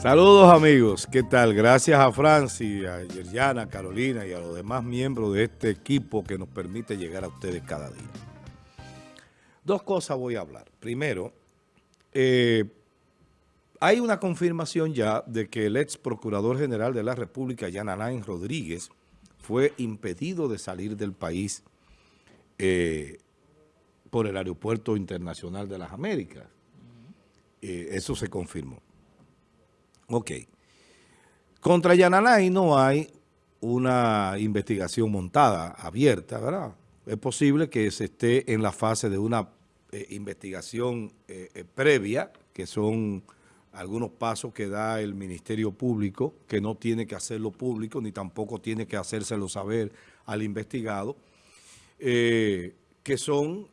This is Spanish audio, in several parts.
Saludos amigos, ¿qué tal? Gracias a Francis, a Yerjana, a Carolina y a los demás miembros de este equipo que nos permite llegar a ustedes cada día. Dos cosas voy a hablar. Primero, eh, hay una confirmación ya de que el ex procurador general de la República, Jan Alain Rodríguez, fue impedido de salir del país eh, por el Aeropuerto Internacional de las Américas. Eh, eso se confirmó. Ok. Contra Yananay no hay una investigación montada, abierta, ¿verdad? Es posible que se esté en la fase de una eh, investigación eh, eh, previa, que son algunos pasos que da el Ministerio Público, que no tiene que hacerlo público, ni tampoco tiene que hacérselo saber al investigado, que son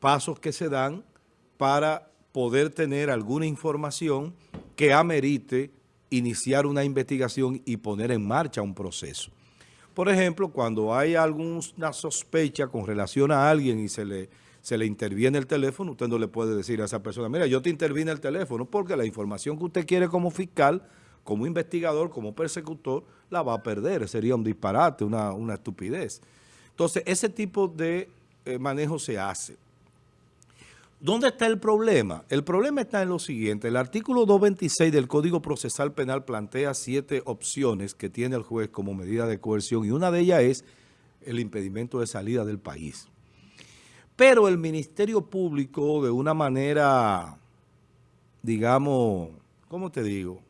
pasos que se dan para poder tener alguna información que amerite iniciar una investigación y poner en marcha un proceso. Por ejemplo, cuando hay alguna sospecha con relación a alguien y se le, se le interviene el teléfono, usted no le puede decir a esa persona, mira, yo te intervine el teléfono, porque la información que usted quiere como fiscal, como investigador, como persecutor, la va a perder. Sería un disparate, una, estupidez. Entonces, ese tipo de eh, manejo se hace. ¿Dónde está el problema? El problema está en lo siguiente. El artículo 226 del Código Procesal Penal plantea siete opciones que tiene el juez como medida de coerción y una de ellas es el impedimento de salida del país. Pero el Ministerio Público de una manera, digamos, ¿cómo te digo?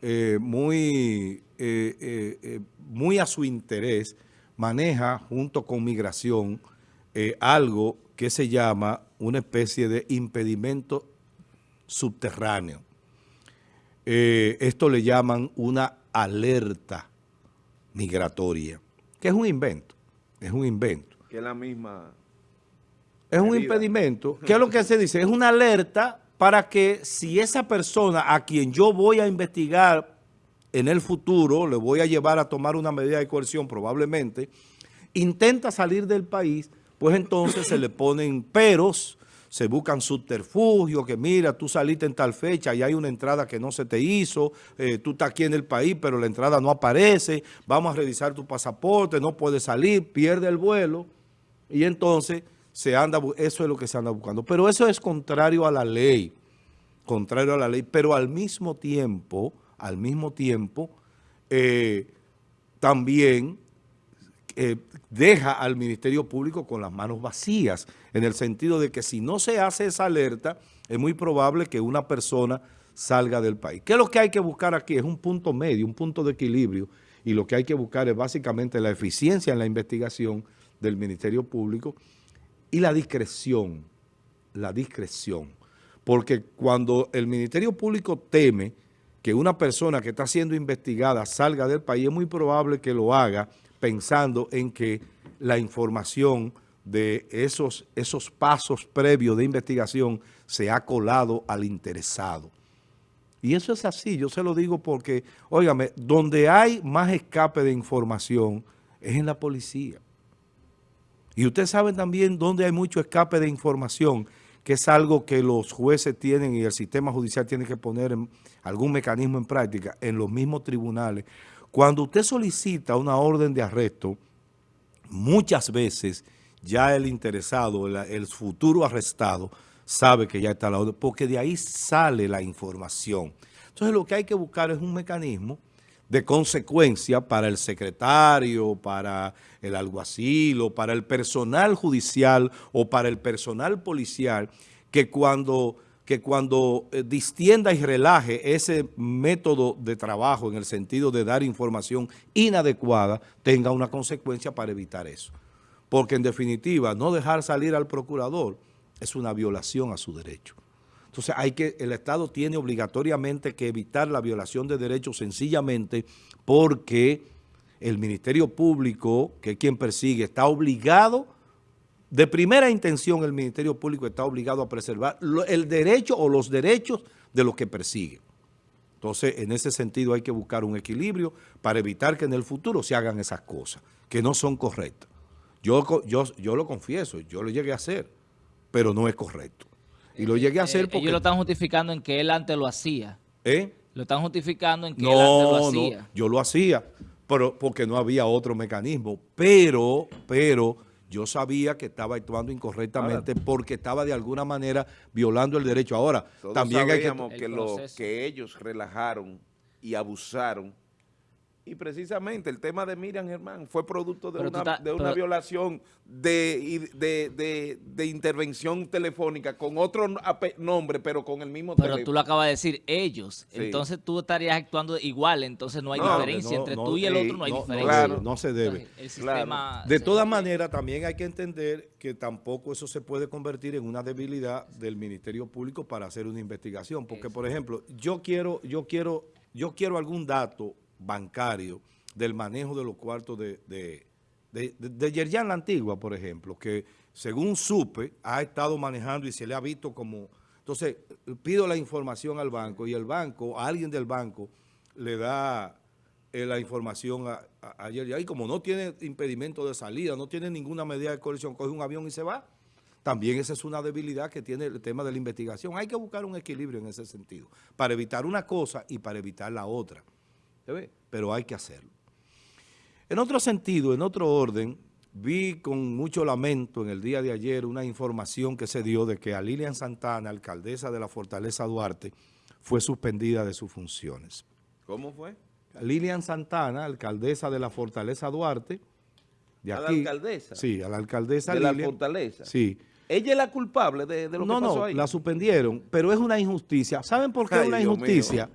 Eh, muy, eh, eh, muy a su interés, maneja junto con migración algo que se llama una especie de impedimento subterráneo. Eh, esto le llaman una alerta migratoria, que es un invento, es un invento. Que es la misma... Es un impedimento. ¿Qué es lo que se dice? Es una alerta para que si esa persona a quien yo voy a investigar en el futuro, le voy a llevar a tomar una medida de coerción probablemente, intenta salir del país, pues entonces se le ponen peros, se buscan subterfugios, que mira, tú saliste en tal fecha y hay una entrada que no se te hizo, eh, tú estás aquí en el país, pero la entrada no aparece, vamos a revisar tu pasaporte, no puedes salir, pierde el vuelo, y entonces se anda, eso es lo que se anda buscando. Pero eso es contrario a la ley, contrario a la ley, pero al mismo tiempo, al mismo tiempo, eh, también eh, deja al Ministerio Público con las manos vacías, en el sentido de que si no se hace esa alerta, es muy probable que una persona salga del país. ¿Qué es lo que hay que buscar aquí? Es un punto medio, un punto de equilibrio, y lo que hay que buscar es básicamente la eficiencia en la investigación del Ministerio Público y la discreción, la discreción. Porque cuando el Ministerio Público teme que una persona que está siendo investigada salga del país, es muy probable que lo haga pensando en que la información de esos, esos pasos previos de investigación se ha colado al interesado. Y eso es así, yo se lo digo porque, óigame, donde hay más escape de información es en la policía. Y ustedes saben también dónde hay mucho escape de información, que es algo que los jueces tienen y el sistema judicial tiene que poner algún mecanismo en práctica en los mismos tribunales. Cuando usted solicita una orden de arresto, muchas veces ya el interesado, el, futuro arrestado, sabe que ya está la orden, porque de ahí sale la información. Entonces lo que hay que buscar es un mecanismo de consecuencia para el secretario, para el alguacil o para el personal judicial o para el personal policial, que cuando que cuando eh, distienda y relaje ese método de trabajo en el sentido de dar información inadecuada, tenga una consecuencia para evitar eso. Porque en definitiva, no dejar salir al procurador es una violación a su derecho. Entonces, hay que, el Estado tiene obligatoriamente que evitar la violación de derechos sencillamente porque el Ministerio Público, que es quien persigue, está obligado de primera intención el Ministerio Público está obligado a preservar el derecho o los derechos de los que persigue. Entonces, en ese sentido hay que buscar un equilibrio para evitar que en el futuro se hagan esas cosas que no son correctas. Yo, yo, yo lo confieso, yo lo llegué a hacer, pero no es correcto. Y lo llegué a hacer porque... Ellos lo están justificando en que él antes lo hacía. ¿Eh? Lo están justificando en que no, él lo hacía. No, yo lo hacía, pero porque no había otro mecanismo. Pero, pero yo sabía que estaba actuando incorrectamente porque estaba de alguna manera violando el derecho. Ahora, también hay que... que, lo, que ellos relajaron y abusaron y precisamente el tema de Miriam Germán fue producto de una, de una violación de, de, de, intervención telefónica con otro nombre, pero con el mismo Pero tú lo acabas de decir, ellos. Entonces tú estarías actuando igual, entonces no hay diferencia. Entre tú y el otro no hay diferencia. Claro, no se debe. De todas maneras, también hay que entender que tampoco eso se puede convertir en una debilidad del Ministerio Público para hacer una investigación. Porque, por ejemplo, yo quiero, yo quiero, yo quiero algún dato bancario del manejo de los cuartos de, de, de, Yerjan la Antigua, por ejemplo, que según supe, ha estado manejando y se le ha visto como... Entonces, pido la información al banco y el banco, a alguien del banco, le da eh, la información a, a. Y como no tiene impedimento de salida, no tiene ninguna medida de coerción, coge un avión y se va. También esa es una debilidad que tiene el tema de la investigación. Hay que buscar un equilibrio en ese sentido, para evitar una cosa y para evitar la otra pero hay que hacerlo. En otro sentido, en otro orden, vi con mucho lamento en el día de ayer una información que se dio de que a Lilian Santana, alcaldesa de la Fortaleza Duarte, fue suspendida de sus funciones. ¿Cómo fue? Lilian Santana, alcaldesa de la Fortaleza Duarte. De ¿A la alcaldesa? Sí, a la alcaldesa ¿De la Fortaleza? Sí. ¿Ella es la culpable de, lo que pasó ahí? No, la suspendieron, pero es una injusticia. ¿Saben por qué es una injusticia?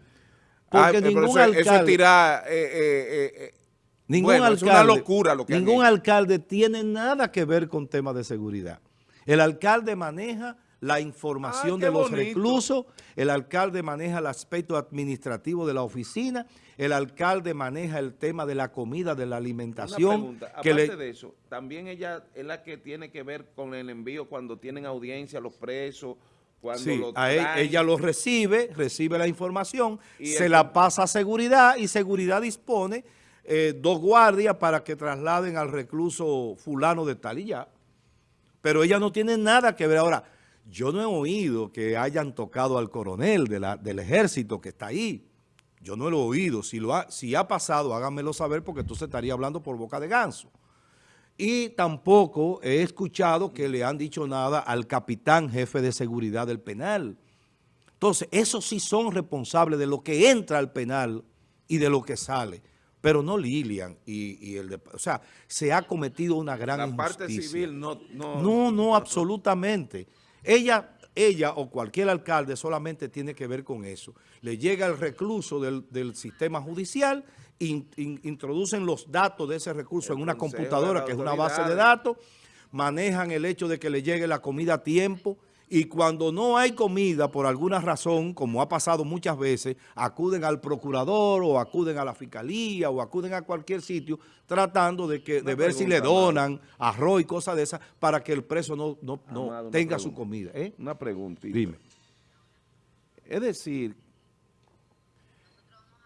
Porque ningún alcalde... Eso eh, eh, eh, ningún alcalde, es una locura lo que Ningún alcalde tiene nada que ver con temas de seguridad. El alcalde maneja la información de los reclusos, el alcalde maneja el aspecto administrativo de la oficina, el alcalde maneja el tema de la comida, de la alimentación. aparte de eso, también ella es la que tiene que ver con el envío cuando tienen audiencia los presos, sí, e, ella lo recibe, recibe la información, se la pasa a seguridad y seguridad dispone eh, dos guardias para que trasladen al recluso fulano de tal y ya. Pero ella no tiene nada que ver. Ahora, yo no he oído que hayan tocado al coronel de la, del ejército que está ahí. Yo no lo he oído. Si, lo ha, si ha pasado, háganmelo saber porque entonces estaría hablando por boca de ganso. Y tampoco he escuchado que le han dicho nada al capitán jefe de seguridad del penal. Entonces, esos sí son responsables de lo que entra al penal y de lo que sale. Pero no Lilian y, el de, O sea, se ha cometido una gran La parte civil no... No, no, no absolutamente. Ella, ella o cualquier alcalde solamente tiene que ver con eso. Le llega el recluso del, del sistema judicial introducen los datos de ese recurso en una computadora que es una base de datos, manejan el hecho de que le llegue la comida a tiempo y cuando no hay comida por alguna razón, como ha pasado muchas veces, acuden al procurador o acuden a la fiscalía o acuden a cualquier sitio tratando de, que, de ver si le donan arroz y cosas de esas para que el preso no, no, tenga su comida. ¿eh? Una pregunta. Dime. Es decir,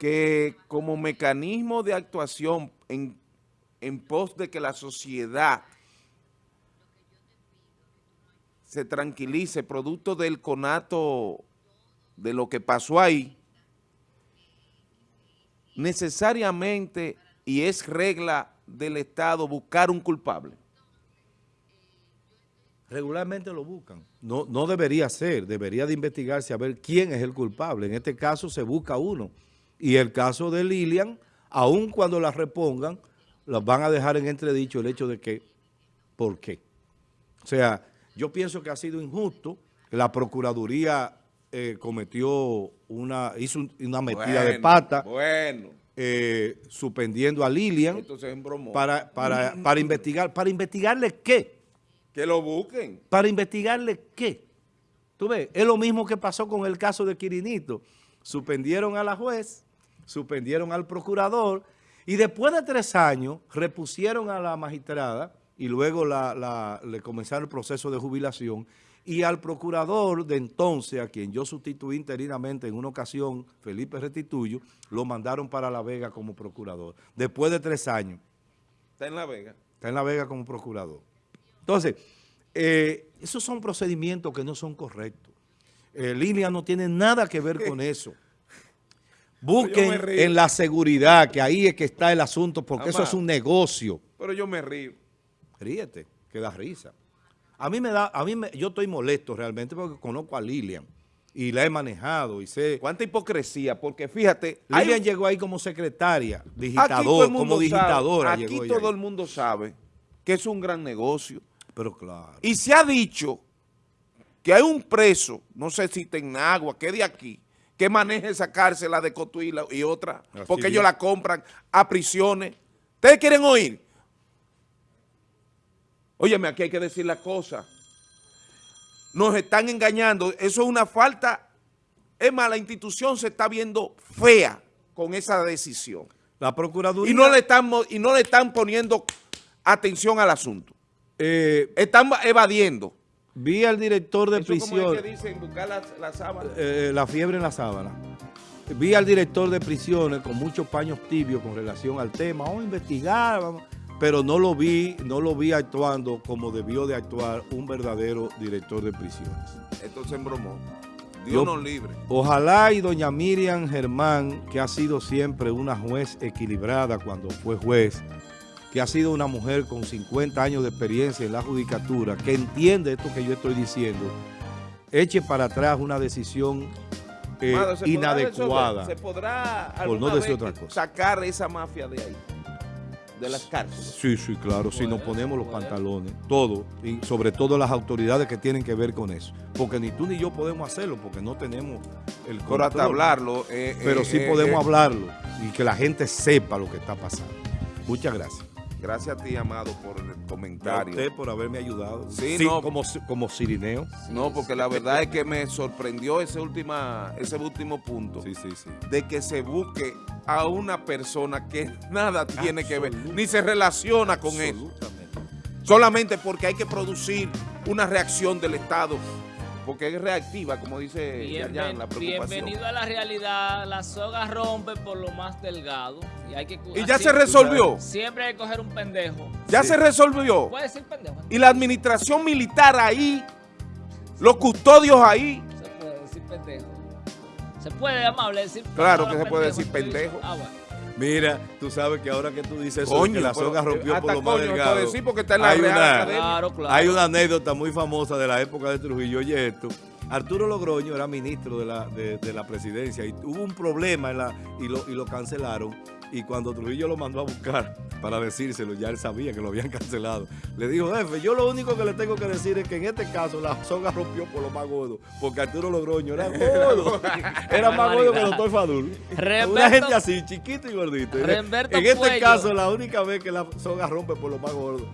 que como mecanismo de actuación en, en pos de que la sociedad se tranquilice producto del conato de lo que pasó ahí, necesariamente, y es regla del Estado, buscar un culpable. Regularmente lo buscan. No, no debería ser, debería de investigarse a ver quién es el culpable. En este caso se busca uno. Y el caso de Lilian, aun cuando la repongan, las van a dejar en entredicho el hecho de que, ¿por qué? O sea, yo pienso que ha sido injusto. La Procuraduría eh, cometió una, hizo una metida de pata. Bueno. Eh, suspendiendo a Lilian. Entonces Para, para, para investigar. ¿Para investigarle qué? Que lo busquen. ¿Para investigarle qué? Tú ves, es lo mismo que pasó con el caso de Quirinito. Suspendieron a la juez suspendieron al procurador y después de tres años repusieron a la magistrada y luego le comenzaron el proceso de jubilación y al procurador de entonces, a quien yo sustituí interinamente en una ocasión, Felipe Restituyo, lo mandaron para La Vega como procurador, después de tres años. ¿Está en La Vega? Está en La Vega como procurador. Entonces, eh, esos son procedimientos que no son correctos. Eh, Lilia no tiene nada que ver con eso. Busquen en la seguridad, que ahí es que está el asunto, porque eso es un negocio. Pero yo me río. Ríete, que da risa. A mí me da, a mí me, yo estoy molesto realmente porque conozco a Lilian y la he manejado y sé... Cuánta hipocresía, porque fíjate... Lilian llegó ahí como secretaria, digitador, como digitadora. aquí todo el mundo sabe que es un gran negocio. Pero claro. Y se ha dicho que hay un preso, no sé si agua, que de aquí, que maneje esa cárcel, la de Cotuila y otra, porque ellos la compran a prisiones. ¿Ustedes quieren oír? Óyeme, aquí hay que decir la cosa. Nos están engañando. Eso es una falta. Es más, la institución se está viendo fea con esa decisión. La Procuraduría... Y no le están, y no le están poniendo atención al asunto. Eh, están evadiendo. Vi al director de prisión. que dicen buscar la, sábana? Eh, la fiebre en la sábana. Vi al director de prisiones con muchos paños tibios con relación al tema. Vamos a investigar, pero no lo vi, no lo vi actuando como debió de actuar un verdadero director de prisiones. Esto se embromó. Dios nos libre. Ojalá y doña Miriam Germán, que ha sido siempre una juez equilibrada cuando fue juez, que ha sido una mujer con 50 años de experiencia en la judicatura, que entiende esto que yo estoy diciendo, eche para atrás una decisión eh, inadecuada. ¿Se podrá por no decir otra cosa. sacar esa mafia de ahí? de las cárceles. Sí, sí, claro, si nos ponemos los pantalones, todo, y sobre todo las autoridades que tienen que ver con eso. Porque ni tú ni yo podemos hacerlo, porque no tenemos el control. hasta hablarlo. Eh, Pero sí eh, podemos hablarlo y que la gente sepa lo que está pasando. Muchas gracias. Gracias a ti, Amado, por el comentario. a usted por haberme ayudado. Sí, no, como, como Cirineo. No, porque la verdad es que me sorprendió ese, última, ese último punto. Sí, sí, sí. De que se busque a una persona que nada tiene que ver, ni se relaciona con eso. Solamente porque hay que producir una reacción del Estado porque es reactiva, como dice Yayan, la preocupación. Bienvenido a la realidad, la soga rompe por lo más delgado. Y, hay que, ¿Y ya se resolvió. Siempre hay que coger un pendejo. Ya se resolvió. Puede ser pendejo. Y la administración militar ahí, los custodios ahí. Se puede decir pendejo. Se puede, amable, decir Claro que se puede decir pendejo. Ah, Mira, tú sabes que ahora que tú dices eso, que la soga rompió por lo más delgado. Decir porque está en la hay, una, claro, claro. hay una anécdota muy famosa de la época de Trujillo. Oye esto, Arturo Logroño era ministro de la, de, de la presidencia y hubo un problema en la, y, lo, y lo cancelaron y cuando Trujillo lo mandó a buscar para decírselo, ya él sabía que lo habían cancelado. Le dijo, jefe, yo lo único que le tengo que decir es que en este caso la soga rompió por lo más gordo, porque Arturo Logroño era gordo. era más gordo que el doctor Fadul. Una gente así, chiquito y gordito. en este caso, la única vez que la soga rompe por lo más gordo